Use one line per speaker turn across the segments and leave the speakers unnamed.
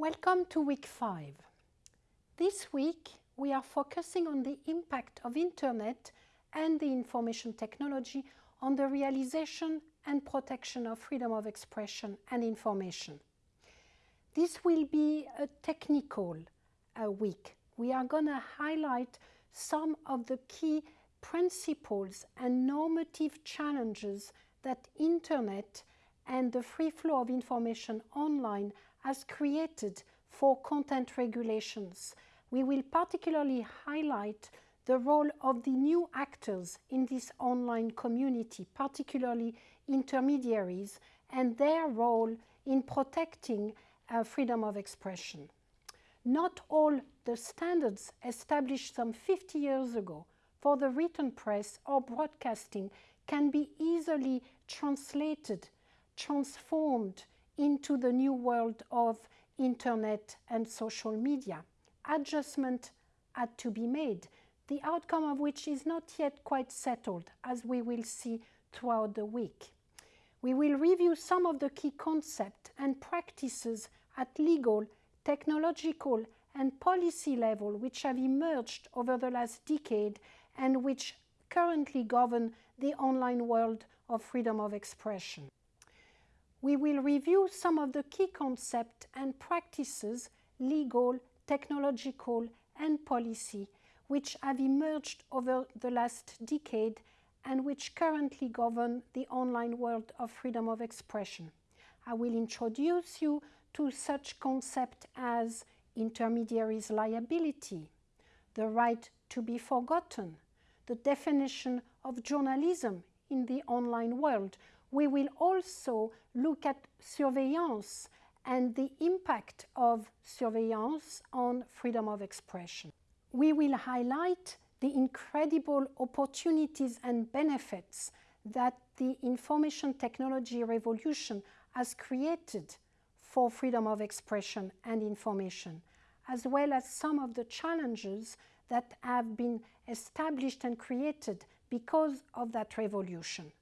Welcome to week five. This week we are focusing on the impact of Internet and the information technology on the realization and protection of freedom of expression and information. This will be a technical uh, week. We are going to highlight some of the key principles and normative challenges that Internet and the free flow of information online has created for content regulations. We will particularly highlight the role of the new actors in this online community, particularly intermediaries, and their role in protecting uh, freedom of expression. Not all the standards established some 50 years ago for the written press or broadcasting can be easily translated, transformed into the new world of internet and social media. Adjustment had to be made, the outcome of which is not yet quite settled, as we will see throughout the week. We will review some of the key concepts and practices at legal, technological, and policy level which have emerged over the last decade and which currently govern the online world of freedom of expression we will review some of the key concepts and practices, legal, technological, and policy, which have emerged over the last decade and which currently govern the online world of freedom of expression. I will introduce you to such concepts as intermediaries liability, the right to be forgotten, the definition of journalism in the online world, we will also look at surveillance and the impact of surveillance on freedom of expression. We will highlight the incredible opportunities and benefits that the information technology revolution has created for freedom of expression and information, as well as some of the challenges that have been established and created because of that revolution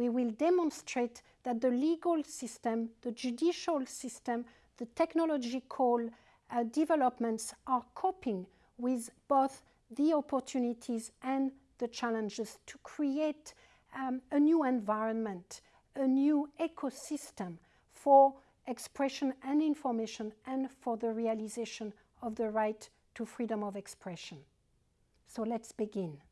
we will demonstrate that the legal system, the judicial system, the technological uh, developments are coping with both the opportunities and the challenges to create um, a new environment, a new ecosystem for expression and information and for the realization of the right to freedom of expression. So let's begin.